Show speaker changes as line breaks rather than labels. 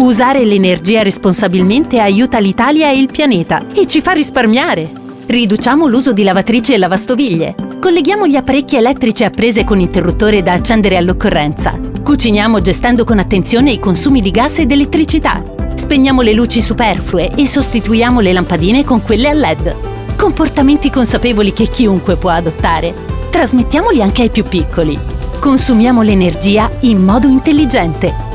Usare l'energia responsabilmente aiuta l'Italia e il pianeta e ci fa risparmiare. Riduciamo l'uso di lavatrici e lavastoviglie. Colleghiamo gli apparecchi elettrici a prese con interruttore da accendere all'occorrenza. Cuciniamo gestendo con attenzione i consumi di gas ed elettricità. Spegniamo le luci superflue e sostituiamo le lampadine con quelle a LED. Comportamenti consapevoli che chiunque può adottare. Trasmettiamoli anche ai più piccoli. Consumiamo l'energia in modo intelligente